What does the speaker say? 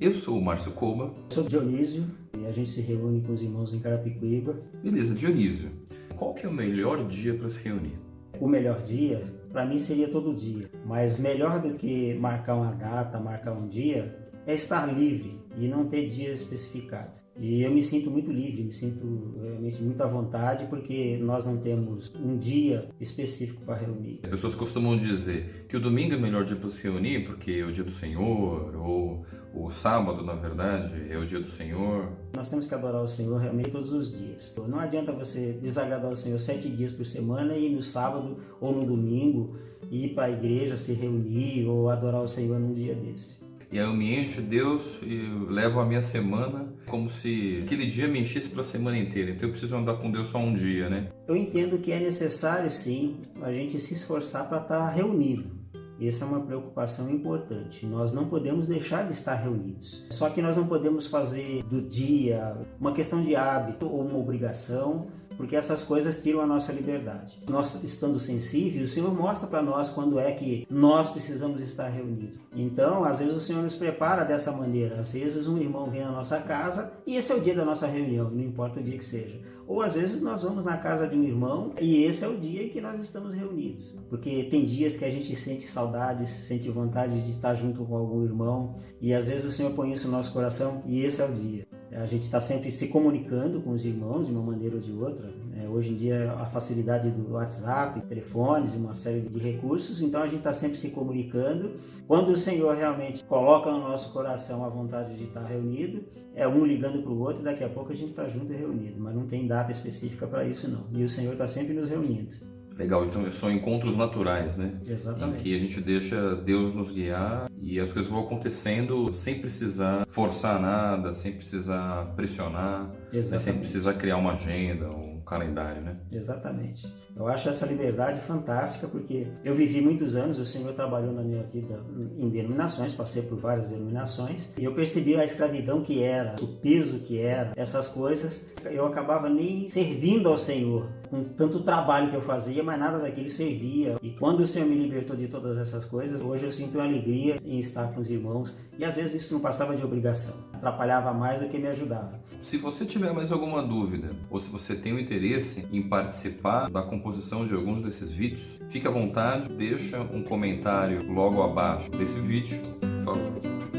Eu sou o Márcio Coba. Sou Dionísio e a gente se reúne com os irmãos em Carapicuíba. Beleza, Dionísio. Qual que é o melhor dia para se reunir? O melhor dia, para mim, seria todo dia. Mas melhor do que marcar uma data, marcar um dia, é estar livre e não ter dia especificado. E eu me sinto muito livre, me sinto realmente muito à vontade, porque nós não temos um dia específico para reunir. As pessoas costumam dizer que o domingo é o melhor dia para se reunir, porque é o dia do Senhor, ou o sábado, na verdade, é o dia do Senhor. Nós temos que adorar o Senhor realmente todos os dias. Não adianta você desagradar o Senhor sete dias por semana e no sábado ou no domingo ir para a igreja, se reunir ou adorar o Senhor num dia desse. E aí eu me encho Deus e levo a minha semana como se aquele dia me enchesse para a semana inteira. Então eu preciso andar com Deus só um dia, né? Eu entendo que é necessário sim a gente se esforçar para estar reunido. Essa é uma preocupação importante. Nós não podemos deixar de estar reunidos. Só que nós não podemos fazer do dia uma questão de hábito ou uma obrigação, porque essas coisas tiram a nossa liberdade. Nós estando sensíveis, o Senhor mostra para nós quando é que nós precisamos estar reunidos. Então, às vezes o Senhor nos prepara dessa maneira. Às vezes um irmão vem à nossa casa e esse é o dia da nossa reunião, não importa o dia que seja. Ou às vezes nós vamos na casa de um irmão e esse é o dia que nós estamos reunidos. Porque tem dias que a gente sente saudades, sente vontade de estar junto com algum irmão e às vezes o Senhor põe isso no nosso coração e esse é o dia. A gente está sempre se comunicando com os irmãos de uma maneira ou de outra. É, hoje em dia, a facilidade do WhatsApp, telefones, uma série de recursos, então a gente está sempre se comunicando. Quando o Senhor realmente coloca no nosso coração a vontade de estar reunido, é um ligando para o outro e daqui a pouco a gente está junto e reunido, mas não tem data específica para isso não. E o Senhor está sempre nos reunindo. Legal, então são encontros naturais, né? Exatamente. Em que a gente deixa Deus nos guiar e as coisas vão acontecendo sem precisar forçar nada, sem precisar pressionar, né? sem precisar criar uma agenda, um calendário, né? Exatamente. Eu acho essa liberdade fantástica porque eu vivi muitos anos, o Senhor trabalhou na minha vida em denominações, passei por várias denominações e eu percebi a escravidão que era, o peso que era, essas coisas. Eu acabava nem servindo ao Senhor com tanto trabalho que eu fazia, mas nada daquilo servia. E quando o Senhor me libertou de todas essas coisas, hoje eu sinto alegria em estar com os irmãos e às vezes isso não passava de obrigação, atrapalhava mais do que me ajudava. Se você tiver mais alguma dúvida ou se você tem o um interesse em participar da composição de alguns desses vídeos, fique à vontade, deixa um comentário logo abaixo desse vídeo. Por.